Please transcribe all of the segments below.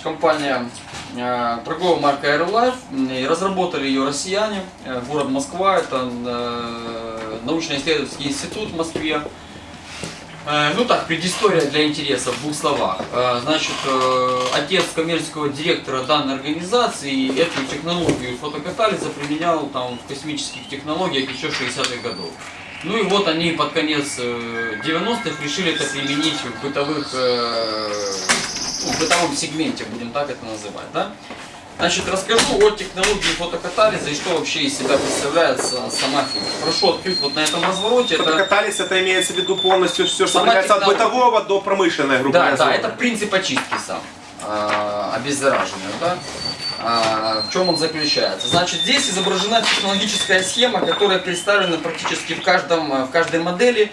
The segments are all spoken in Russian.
Значит, компания э, торговая марка Aerolife, разработали ее россияне, э, город Москва, это э, научно-исследовательский институт в Москве. Э, ну так, предыстория для интереса в двух словах. Э, значит, э, отец коммерческого директора данной организации эту технологию фотокатализа применял там в космических технологиях еще 60-х годов. Ну и вот они под конец 90-х решили это применить в бытовых, ну, в бытовом сегменте, будем так это называть, да? Значит, расскажу о технологии фотокатализа и что вообще из себя представляет сама фирма. Прошу открыть вот на этом развороте. Фотокатализ это, это имеется в виду полностью все, что касается от бытового до промышленной, грубо Да, да, это принцип очистки сам, обеззараживания, да. А, в чем он заключается? Значит, здесь изображена технологическая схема, которая представлена практически в, каждом, в каждой модели,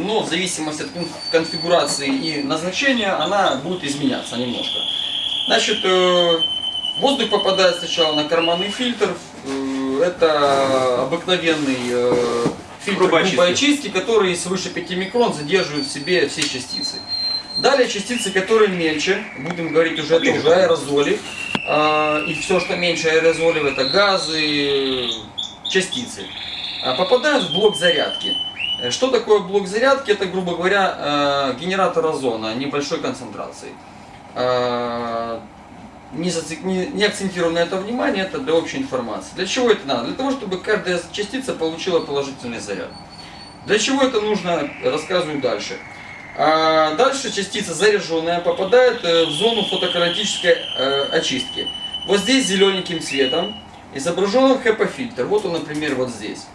но в зависимости от конфигурации и назначения она будет изменяться немножко. Значит, э, воздух попадает сначала на карманный фильтр. Э, это обыкновенный э, фильтр грубой очистки. очистки, который свыше 5 микрон задерживает в себе все частицы. Далее частицы, которые мельче, будем говорить уже, это уже аэрозоли. И все, что меньше аэрозолей, это газы, частицы. Попадают в блок зарядки. Что такое блок зарядки? Это, грубо говоря, генератор озона небольшой концентрации. А, не, зацик... не, акцентирую на это внимание, это для общей информации. Для чего это надо? Для того, чтобы каждая частица получила положительный заряд. Для чего это нужно, рассказываю дальше. А дальше частица заряженная попадает э, в зону фотокаратической э, очистки. Вот здесь зелененьким цветом изображен HEPA-фильтр. Вот он, например, вот здесь.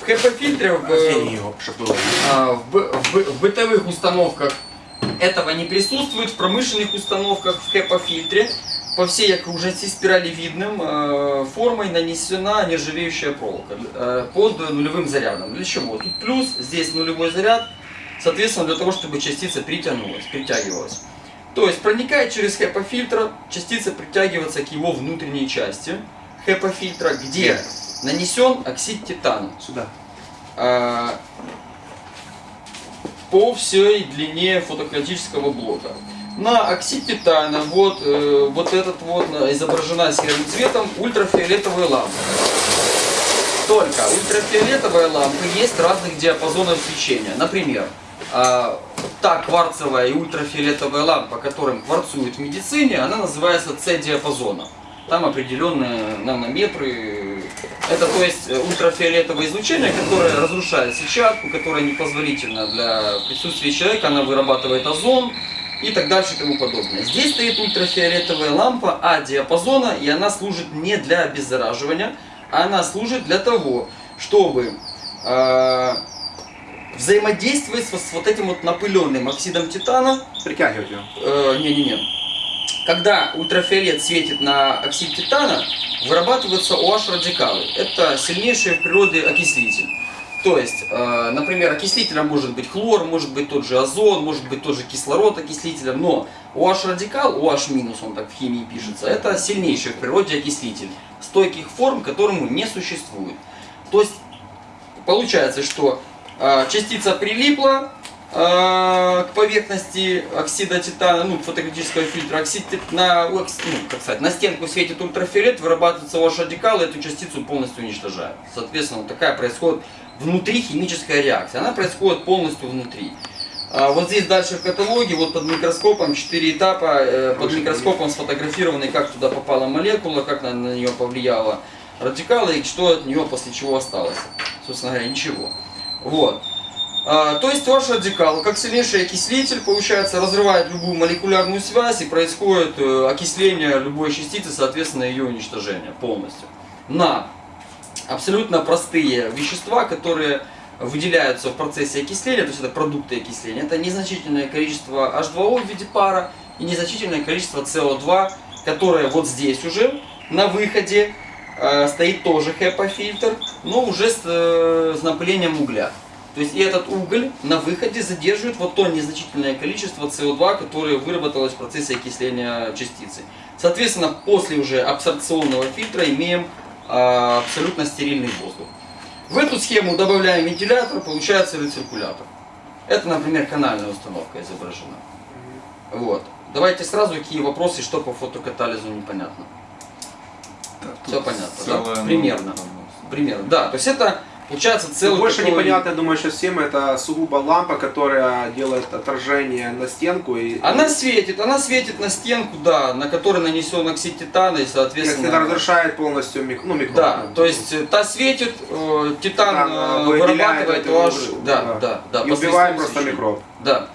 В HEPA-фильтре в, а, в, в, в бытовых установках этого не присутствует в промышленных установках в HEPA-фильтре. По всей окружности спиралевидным э, формой нанесена нержавеющая проволока э, под нулевым зарядом. Для чего? Тут плюс, здесь нулевой заряд, соответственно, для того, чтобы частица притянулась, притягивалась. То есть, проникая через HEPA-фильтр, частица притягивается к его внутренней части HEPA-фильтра, где нанесен оксид титана. Сюда. А, по всей длине фотократического блока. На оксид титана вот, э, вот этот вот изображена серым цветом ультрафиолетовая лампа. Только ультрафиолетовая лампа есть разных диапазонов свечения. Например, э, та кварцевая и ультрафиолетовая лампа, которым кварцуют в медицине, она называется С-диапазона. Там определенные нанометры. Это то есть э, ультрафиолетовое излучение, которое разрушает сетчатку, которое непозволительно для присутствия человека, она вырабатывает озон и так дальше и тому подобное. Здесь стоит ультрафиолетовая лампа А-диапазона, и она служит не для обеззараживания, а она служит для того, чтобы э, взаимодействовать с, с вот этим вот напыленным оксидом титана. Притягивать его. Э, не-не-не. Э, когда ультрафиолет светит на оксид титана, вырабатываются OH-радикалы. Это сильнейший в природе окислитель. То есть, э, например, окислителем может быть хлор, может быть тот же озон, может быть тот же кислород окислителем, но OH-радикал, OH- он так в химии пишется, это сильнейший в природе окислитель, стойких форм которому не существует. То есть, получается, что э, частица прилипла, к поверхности оксида титана, ну, фотокритического фильтра, оксид на, ну, как сказать, на стенку светит ультрафиолет, вырабатывается ваш радикал, и эту частицу полностью уничтожает. Соответственно, вот такая происходит внутри химическая реакция. Она происходит полностью внутри. А вот здесь дальше в каталоге, вот под микроскопом, 4 этапа, э, под микроскопом сфотографированы, как туда попала молекула, как на, на нее повлияла радикалы и что от нее после чего осталось. Собственно говоря, ничего. Вот. А, то есть ваш радикал, как сильнейший окислитель, получается, разрывает любую молекулярную связь и происходит э, окисление любой частицы, соответственно, ее уничтожение полностью. На абсолютно простые вещества, которые выделяются в процессе окисления, то есть это продукты окисления, это незначительное количество H2O в виде пара и незначительное количество CO2, которое вот здесь уже на выходе э, стоит тоже HEPA-фильтр, но уже с, э, с напылением угля. То есть и этот уголь на выходе задерживает вот то незначительное количество СО2, которое выработалось в процессе окисления частицы. Соответственно, после уже абсорбционного фильтра имеем а, абсолютно стерильный воздух. В эту схему добавляем вентилятор, получается рециркулятор. Это, например, канальная установка изображена. Вот. Давайте сразу какие вопросы, что по фотокатализу непонятно. Все понятно, да? Примерно. Примерно, да. То есть это получается Ну, целый Больше такой- непонятно, я думаю, сейчас всем это сугубо лампа, которая делает отражение на стенку и Она светит, она светит на стенку, да, на которой нанесен оксид титана и, если соответственно... это разрушает полностью мик... ну, микро. Да, то есть э, та светит, э, титан Титан, э, э, вырабатывает OH, да, да. да, да, и убивает просто микроб. Да.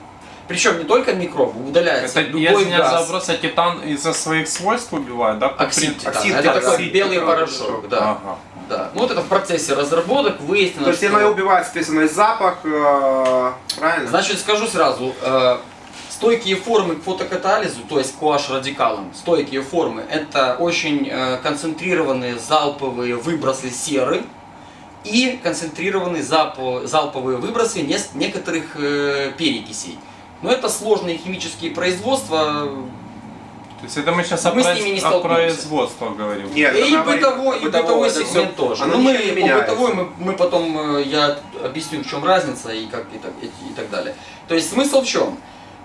Причем не только микроб, удаляется Это, любой я извиняюсь за газ. вопрос, а титан из-за своих свойств убивает, да? Оксид принципу? титана. Оксид это титана, такой оксид белый порошок, порошок. да. Ага. Да. Ну вот это в процессе разработок выяснено, То есть что- она убивает, соответственно, и запах, э, правильно? Значит, скажу сразу, э, стойкие формы к фотокатализу, то есть к OH-радикалам, стойкие формы, это очень э, концентрированные залповые выбросы серы и концентрированные залпо- залповые выбросы некоторых э, перекисей. Но это сложные химические производства, То есть это мы сейчас Мы о, с ними не о производстве говорим. Нет, и бытовой, и бытовой сегмент тоже. Оно Но мы по бытовой мы, мы потом э, я объясню, в чем разница и как и так, и, и так далее. То есть смысл в чем?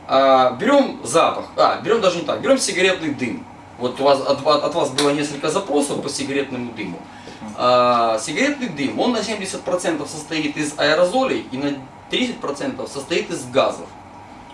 А, берем запах, а, берем даже не так, берем сигаретный дым. Вот у вас, от, от вас было несколько запросов по сигаретному дыму. А, сигаретный дым, он на 70% состоит из аэрозолей и на 30% состоит из газов.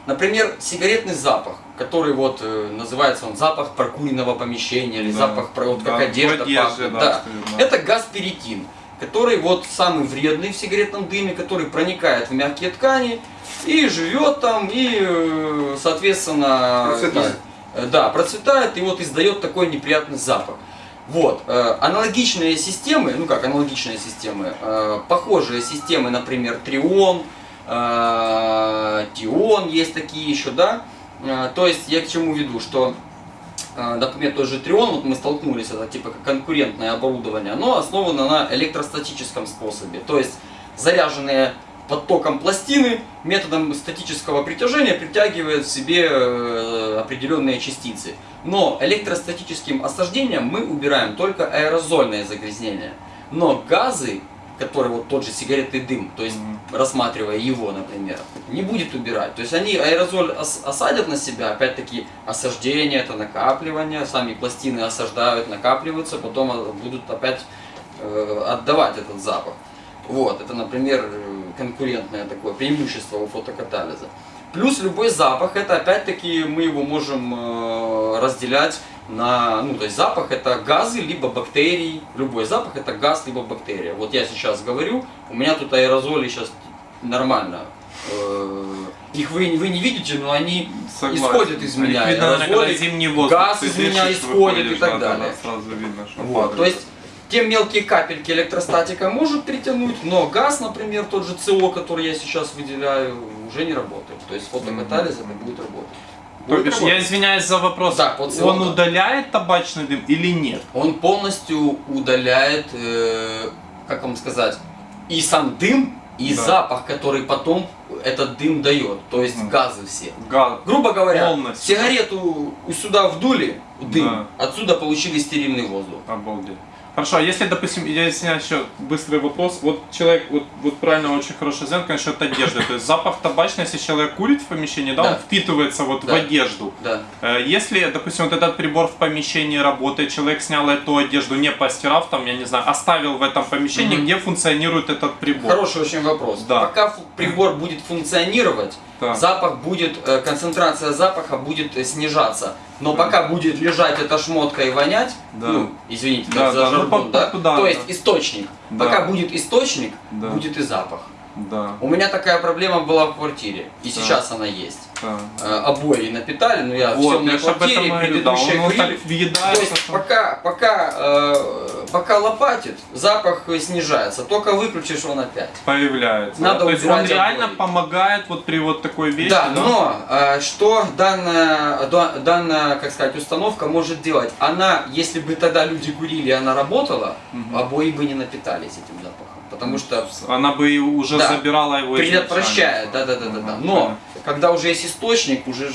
Например, сигаретный запах, который вот э, называется он запах прокуренного помещения или Да. запах вот как Да, одежда в одежде, пахнет. да, Да. Это газ перитин, который вот самый вредный в сигаретном дыме, который проникает в мягкие ткани и живет там и, э, соответственно, Процветает. из- э, да, процветает и вот издает такой неприятный запах. Вот, э, аналогичные системы, ну как аналогичные системы, э, похожие системы, например, Трион, Тион есть такие еще, да. Э, то есть я к чему веду, что, например, тот же Трион, вот мы столкнулись, это типа конкурентное оборудование, оно основано на электростатическом способе. То есть заряженные под током пластины методом статического притяжения притягивают в себе э, определенные частицы. Но электростатическим осаждением мы убираем только аэрозольное загрязнение. Но газы, которые вот тот же сигаретный дым, то есть Мгм. рассматривая его, например, не будет убирать. То есть они аэрозоль ос- осадят на себя, опять-таки осаждение, это накапливание, сами пластины осаждают, накапливаются, потом э, будут опять э, отдавать этот запах. Вот, это, например, э, конкурентное такое преимущество у фотокатализа. Плюс любой запах, это опять-таки мы его можем э, разделять на, ну то есть запах это газы, либо бактерии. Любой запах это газ, либо бактерия. Вот я сейчас говорю, у меня тут аэрозоли сейчас нормально. Э, Их вы, вы не видите, но они Согласен. исходят из Их меня. видно, наверное, когда аэрозоли, зимний воздух газ из меня исходит и так да, да, далее. да, сразу видно, что Вот, падает. то есть те мелкие капельки электростатика может притянуть, но газ, например, тот же СО, который я сейчас выделяю, уже не работает. То есть фотокатализ это будет работать. То бишь, я извиняюсь за вопрос, Да, по СО, он да. удаляет табачный дым или нет? Он полностью удаляет, э, как вам сказать, и сам дым, и Да. запах, который потом этот дым дает. То есть Мгм. газы все. Газ. Грубо говоря, Полностью. сигарету сюда вдули, дым, Да. отсюда получили стерильный воздух. Обалдеть. Хорошо, а если, допустим, я извиняюсь, еще быстрый вопрос. Вот человек, вот, вот правильно очень хороший знает, конечно, от одежды. То есть запах табачный, если человек курит в помещении, да, Да. он впитывается вот в Да. одежду. Да. Э, Если, допустим, вот этот прибор в помещении работает, человек снял эту одежду, не постирав, там, я не знаю, оставил в этом помещении, Мгм. где функционирует этот прибор. Хороший очень вопрос. Да. Пока прибор будет функционировать, Да. запах будет, э, концентрация запаха будет э, снижаться. Но пока будет лежать эта шмотка и вонять, Да. ну, извините Да, за да, ну, жаргон, по- да? туда, то да. есть источник. Да. Пока будет источник, Да. будет и запах. Да, У меня такая проблема была в квартире, и Да. сейчас она есть. да. Э, обои напитали, но я в Вот, же об квартире, да, предыдущая вот курили. То есть пока, пока, э, пока лопатит, запах снижается. Только выключишь он опять. появляется. Надо То есть он убирать реально обои. помогает вот при вот такой вещи. Да, но э, что данная, да- данная, как сказать, установка может делать? Она, если бы тогда люди курили, она работала, Мгм. обои бы не напитались этим запахом. Потому что Она бы и уже Да. забирала его предотвращает, изначально. да, да, да, да, да. Ага, Но когда уже есть источник, уже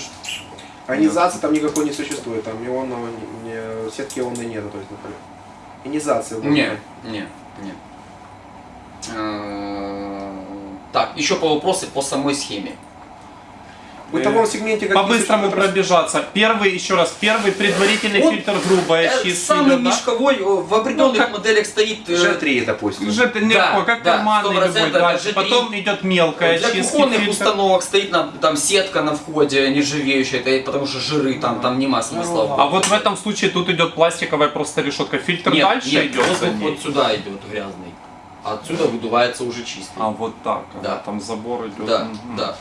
Ионизации там никакой не существует, там ионного, не, не- сетки ионной нету, то есть, например. Ионизации. вот. Не, не, не. Э, Так, еще по вопросу по самой схеме. Бытовом сегменте какие По-быстрому пробежаться. Первый, еще раз, первый предварительный Вот, фильтр грубая Э, чистка Самый да? мешковой э, в определенных Ну, как- моделях стоит э, G3, допустим. Уже это легко, Да, как да, карманный 100% любой. G3. Потом идет мелкая Для чистка. кухонных фильтр. установок стоит на, там сетка на входе нержавеющая, это потому что жиры там, там нема смысла. А вот в этом случае тут идет пластиковая просто решетка. Фильтр нет, дальше нет, идет ней. вот сюда идет грязный. А отсюда выдувается уже чистый. А вот так, Да. там забор идет. Да, Мгм. да.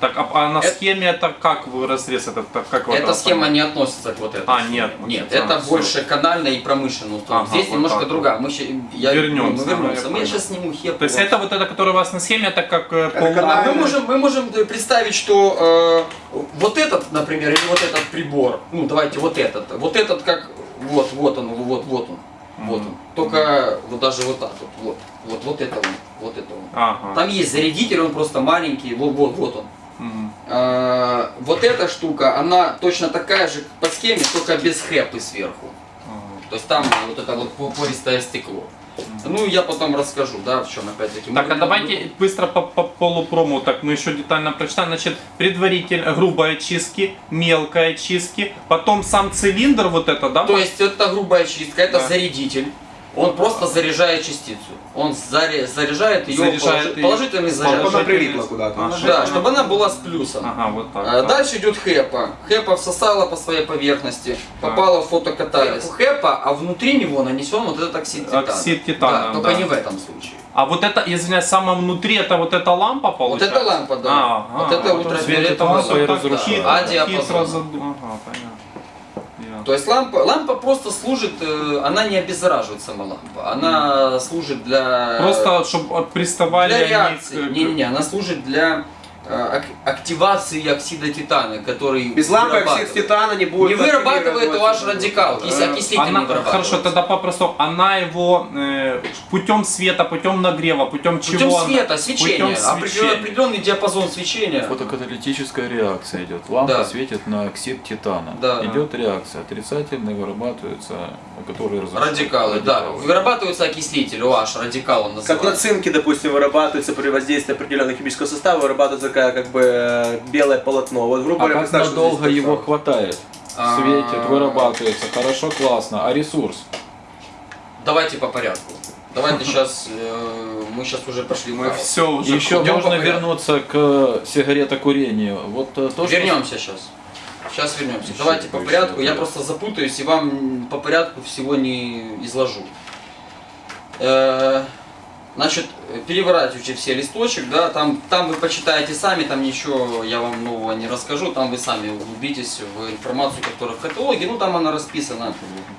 Так, а, а на Это- схеме это как вы разрез этот, как вы Эта схема не относится к вот этой. А, схеме. нет, Нет, а, это всё. больше канальная и промышленная установка. Ага, Здесь вот немножко так другая. Мы, ща- я, Вернемся, Мы вернемся. Мы сейчас сниму хеп. То есть это вот это, которое у вас на схеме, это как э, Это канал- А мы можем, мы можем представить, что э, вот этот, например, или вот этот прибор, ну давайте вот этот, вот этот как, вот, вот он, вот, вот он, вот он. Только вот даже вот так вот, вот, вот, вот это он, вот это он. Ага. Там есть зарядитель, он просто маленький, вот, вот, вот он. Э, вот эта штука, она точно такая же по схеме, только без хэпы сверху. Ага. То есть там вот это вот по- пористое стекло. Ну, я потом расскажу, да, в чем опять-таки. Так, а давайте быстро по, по полупрому, так мы еще детально прочитаем. Значит, предваритель, грубая чистки, мелкая чистки, потом сам цилиндр вот это, да? То есть это грубая чистка, это Да. зарядитель. Он просто заряжает частицу. Он заря- заряжает ее Заряжает её. положительный Чтобы заряд. она прилипла куда-то. Ага. Да, чтобы она была с плюсом. Ага, вот так. А, да. Дальше идет хэпа. Хэпа всосала по своей поверхности, попала в фотокатализ. У хэпа, а внутри него нанесен вот этот оксид титана. Оксид титана, Да, только да. не в этом случае. А вот это, извините, самое внутри, это вот эта лампа Вот получается? это лампа, да. А, вот а, это вот ультрафиолетовая лампа и да. разрушит. А диапазон. Ага, понятно. То есть лампа, лампа просто служит, э, она не обеззараживает сама лампа, она служит для... Просто, чтобы приставали для реакции. Не-не-не, она служит для активации оксида титана, который Без лампы вырабатывает. оксид титана не будет. Не вырабатывает ваш радикал, Э, окислитель Она, не вырабатывается. хорошо, тогда попросту, она его э, путем света, путем нагрева, путем чего? Путем она- света, свечения, Путем определенный, свечения. определенный диапазон свечения. Фотокаталитическая реакция идет. Лампа Да. светит на оксид титана. Да. Идет реакция. Отрицательные вырабатываются, которые разрушают. Радикалы, да. Вырабатывается окислитель, OH, радикал он Как на называется. цинке, допустим, вырабатывается при воздействии определенного химического состава, вырабатывается такая как бы э, белое полотно. Вот, грубо А говоря, как что надолго его хватает? А. Светит, вырабатывается, хорошо, классно. А ресурс? Давайте по порядку. Давайте сейчас, мы сейчас уже пошли Мы все уже Еще можно вернуться к сигаретокурению. Вот э, то, что Вернемся сейчас. Сейчас вернемся. Еще Давайте по порядку. Я просто запутаюсь и вам по порядку всего не изложу. Э, Значит, переворачивайте все листочек, да, там, там вы почитаете сами, там ничего я вам нового не расскажу, там вы сами углубитесь в информацию, которая в каталоге, ну там она расписана,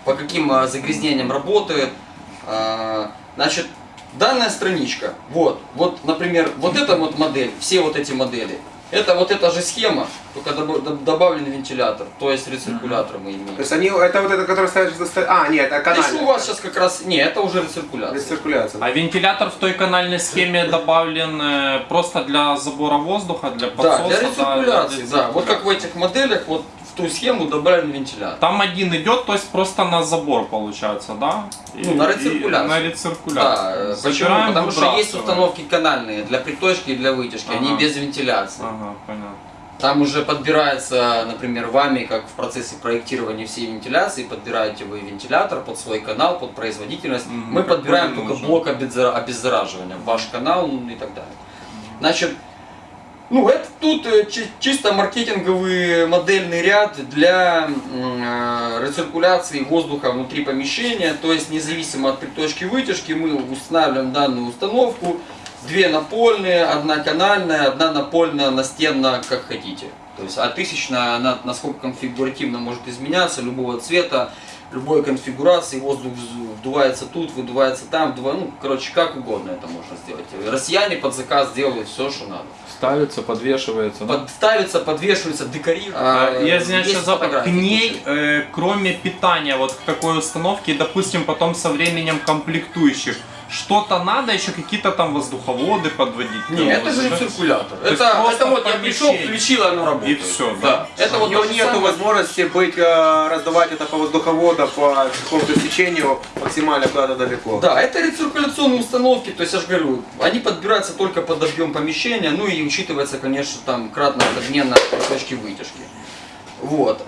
по каким а, загрязнениям работает. А, Значит, данная страничка, вот, вот, например, вот эта вот модель, все вот эти модели, это вот эта же схема, только добав- доб- добавлен вентилятор, то есть рециркулятор мы имеем. То есть они, это вот это, который стоит, а, нет, это Здесь канальный. у вас сейчас как раз, не, это уже рециркуляция. Рециркуляция. А вентилятор в той канальной схеме добавлен э, просто для забора воздуха, для Да, подсоса? для да, рециркуляции, для да. Вот как в этих моделях, вот в ту схему добавлен вентилятор. Там один идет, то есть просто на забор получается, да? И- Ну, на рециркуляцию. На Да, рециркуляцию. э, почему? Потому что есть установки канальные для приточки и для вытяжки, они Ага. без вентиляции. Ага, понятно. Там уже подбирается, например, вами, как в процессе проектирования всей вентиляции, подбираете вы вентилятор под свой канал, под производительность. Мгм, Мы подбираем только нужен. блок обеззара- обеззараживания, ваш канал ну, и так далее. Значит, ну это тут э, чи- чисто маркетинговый модельный ряд для э, рециркуляции воздуха внутри помещения, то есть независимо от приточки вытяжки мы устанавливаем данную установку, две напольные, одна канальная, одна напольная, настенная, как хотите. То есть, а тысячная, она насколько конфигуративно может изменяться, любого цвета, любой конфигурации, воздух вдувается тут, выдувается там, вдува- ну, короче, как угодно это можно сделать. Россияне под заказ делают все, что надо. ставится, подвешивается. да? Подставится, подвешивается, декорируется. А, Я извиняюсь, Есть сейчас запах. К ней, э, кроме питания, вот к такой установке, допустим, потом со временем комплектующих, что-то надо, еще какие-то там воздуховоды подводить. Не, Ну, это же это- циркулятор. То Это, просто это вот я пришел, помещение. включил, оно работает. И всё, да. да. Это У вот нету самое. возможности быть, э, раздавать это по воздуховоду, по какому-то стечению максимально куда-то далеко. Да, это рециркуляционные установки, то есть я же говорю, они подбираются только под объем помещения, ну и учитывается, конечно, там кратная подмена точки вытяжки. Вот.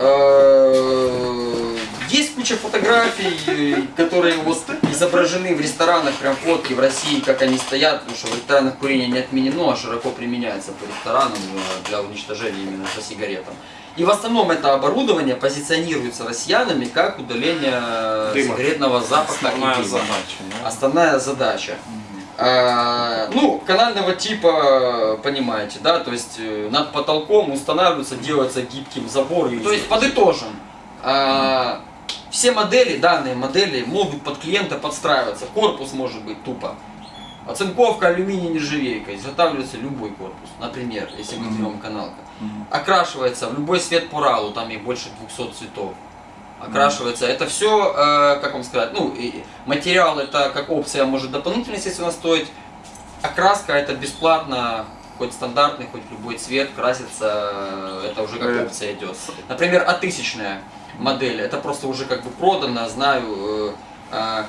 Есть куча фотографий, которые вот изображены в ресторанах, прям фотки в России, как они стоят, потому что в ресторанах курение не отменено, а широко применяется по ресторанам э, для уничтожения именно по сигаретам. И в основном это оборудование позиционируется россиянами как удаление э, Дыма. сигаретного запаха и Основная дыма. задача. да? Основная задача. А, ну, канального типа, понимаете, да, то есть э, над потолком устанавливается, делается гибким забор. То есть подытожим, а, все модели, данные модели могут под клиента подстраиваться. Корпус может быть тупо. Оцинковка алюминий нержавейка, изготавливается любой корпус, например, если мы берем каналка. Окрашивается в любой цвет по ралу, там их больше 200 цветов. Окрашивается. Это все, как вам сказать, ну, и материал это как опция может дополнительно, естественно, стоить. Окраска это бесплатно, хоть стандартный, хоть любой цвет, красится, э, это уже как Э. опция идет. Например, а тысячная модель, это просто уже как бы продано, знаю, э, а,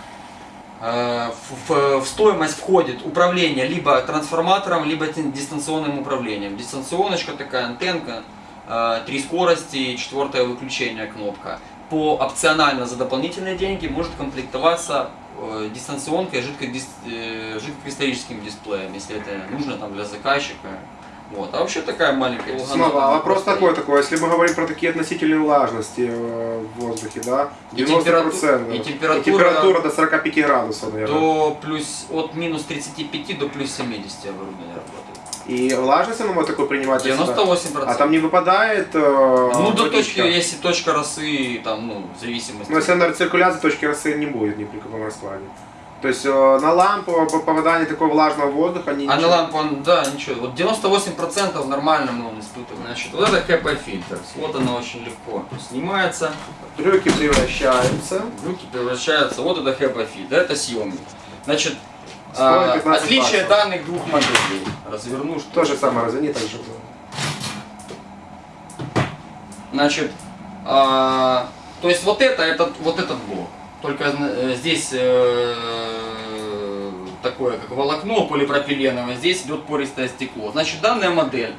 э, в, в- стоимость входит управление либо трансформатором, либо дистанционным управлением. Дистанционочка такая, антенка, э, три скорости, четвертое выключение кнопка. По опционально за дополнительные деньги может комплектоваться э, дистанционкой жидкодис- э, жидкокристаллическим дисплеем, если это нужно там для заказчика. Вот. А вообще такая маленькая Снова, а вопрос такой, такой, если мы говорим про такие относительные влажности э, в воздухе, да, И 90%, температу- и и температура- температура до 45 градусов, наверное. до плюс от минус 35 до плюс 70 оборудование работает. И влажность оно может такой принимать? для себя? 98%. А там не выпадает э, ну, до точки, если точка росы, там, ну, в зависимости. Ну, если на рециркуляции точки росы не будет ни при каком раскладе. То есть э, на лампу по попадании такого влажного воздуха они А на ничего- лампу, он, да, ничего. Вот 98% нормально мы он испытываем. Значит, вот это HEPA фильтр. Вот она очень легко снимается. Брюки превращаются. Руки превращаются. Вот это HEPA фильтр. Это съемник. Значит, а, 15 отличие баксов. данных двух моделей. Разверну, что То же самое, разверни так же. Значит, а, то есть вот это, этот, вот этот блок. Только э, здесь э, такое, как волокно полипропиленовое, здесь идет пористое стекло. Значит, данная модель,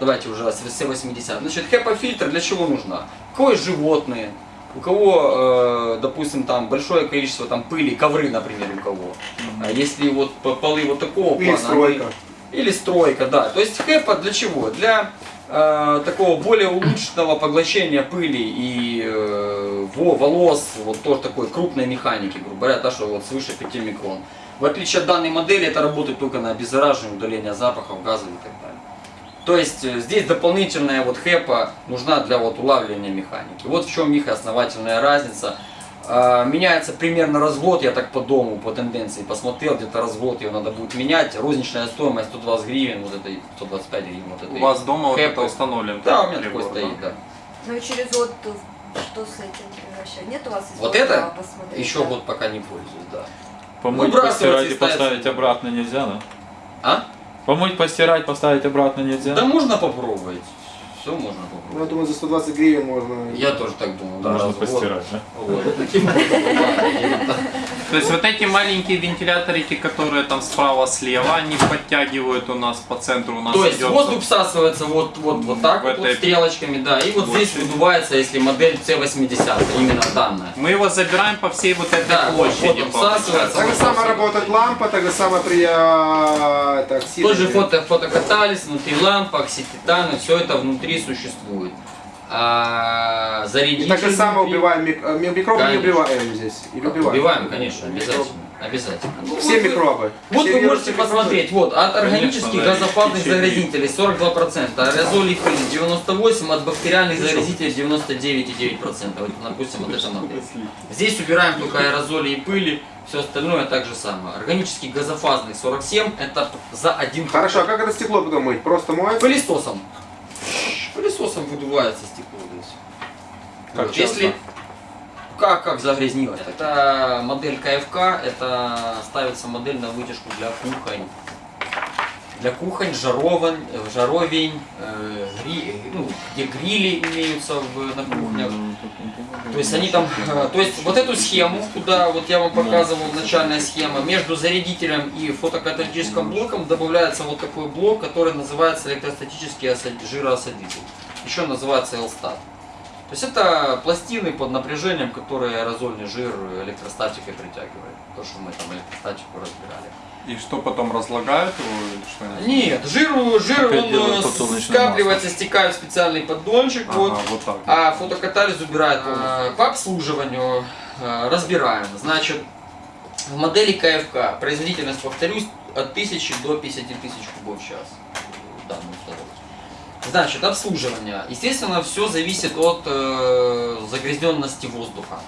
давайте уже C80, значит, HEPA-фильтр для чего нужна? Есть животные, у кого, э, допустим, там большое количество там пыли, ковры, например, у кого. А если вот по- полы вот такого Или плана, стройка. они- или стройка, да. То есть хэпа для чего? Для э, такого более улучшенного поглощения пыли и э, во- волос, вот тоже такой крупной механики, грубо говоря, та, что вот свыше 5 микрон. В отличие от данной модели, это работает только на обеззараживание, удаление запахов, газов и так далее. То есть э, здесь дополнительная вот хэпа нужна для вот улавливания механики. Вот в чем их основательная разница. А, Меняется примерно развод, я так по дому, по тенденции посмотрел, где-то развод ее надо будет менять. Розничная стоимость 120 гривен, вот этой 125 гривен, вот этой. У вас дома вот хэпы. это установлен? Да, у меня такой прибор, стоит, да. Ну и через год что с этим превращать? Нет у вас Вот это посмотреть, еще да? год пока не пользуюсь, да. Помыть, Выбрасывать постирать и и ставить. поставить обратно нельзя, да? А? Помыть, постирать, поставить обратно нельзя? Да можно попробовать. Все можно Ну, я думаю, за 120 гривен можно... Я тоже так думал, да. Можно постирать, да? Вот. То есть вот эти маленькие вентиляторики, которые там справа, слева, они подтягивают у нас по центру. У нас То есть воздух всасывается вот, вот, вот так вот, стрелочками, да, и вот здесь выдувается, если модель C80, именно данная. Мы его забираем по всей вот этой Да, площади. вот всасывается. Так же самое работает лампа, так же самое при это, оксидах. Тот же фото, фотокатализ, внутри лампа, оксид титана, все это внутри существует. А, И зарядитель так же самое убиваем мик- э, ми- микробы, не Конечно. убиваем здесь. Или убиваем? Убиваем, конечно, обязательно. Обязательно. Ну, Все вот микробы. Вот Все вы можете микробы. посмотреть, вот, от органических газофазных течение. заразителей 42%, аэрозолей пыли 98%, от бактериальных заразителей 99,9%. Вот, допустим, вот это модель. Здесь убираем только аэрозоли и пыли, все остальное так же самое. Органических газофазных 47, это за один Хорошо, а как это стекло потом мыть? Просто моется? Пылесосом. Выдувается стекло здесь. Как Вот, часто? Если как, как загрязнилось? Это модель КФК, это ставится модель на вытяжку для кухонь. Для кухонь, жаровань, э, жаровень, э, гри- ну, где грили имеются в, на кухнях. То есть они там, э, то есть вот эту схему, куда вот я вам показывал, начальная схема, между зарядителем и фотокаталитическим блоком добавляется вот такой блок, который называется электростатический осад- жироосадитель. Еще называется L-Stat. То есть это пластины под напряжением, которые аэрозольный жир электростатикой притягивает. То, что мы там электростатику разбирали. И что потом разлагают его или что-нибудь? Нет, жир Опять он э, скапливается, стекает в специальный поддончик. Ага, вот, вот так. А фотокатализ убирает полностью. По обслуживанию э, разбираем. Значит, в модели КФК производительность, повторюсь, от 1000 до 50 тысяч кубов в час. Значит, обслуживание. Естественно, все зависит от э, загрязненности воздуха.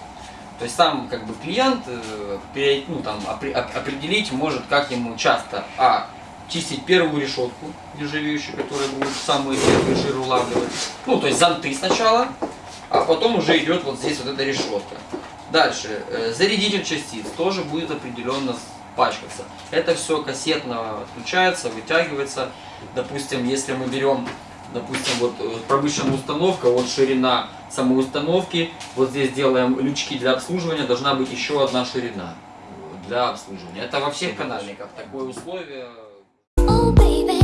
То есть там как бы клиент э, ну, там, опре- оп- определить может, как ему часто, а, чистить первую решетку нержавеющую, которая будет самые первые жиры улавливать. Ну, то есть зонты сначала, а потом уже идет вот здесь вот эта решетка. Дальше, э, зарядитель частиц тоже будет определенно пачкаться. Это все кассетно отключается, вытягивается. Допустим, если мы берем, допустим, вот э, промышленная установка, вот ширина самой установки, вот здесь делаем лючки для обслуживания, должна быть еще одна ширина для обслуживания. Это во всех канальниках такое условие. Oh baby,